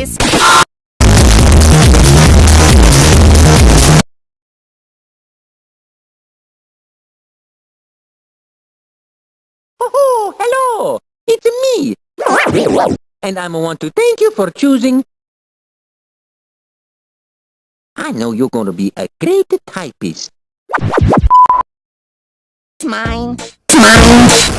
this. Oh, hello! It's me! And I want to thank you for choosing... I know you're gonna be a great typist. It's mine. It's mine.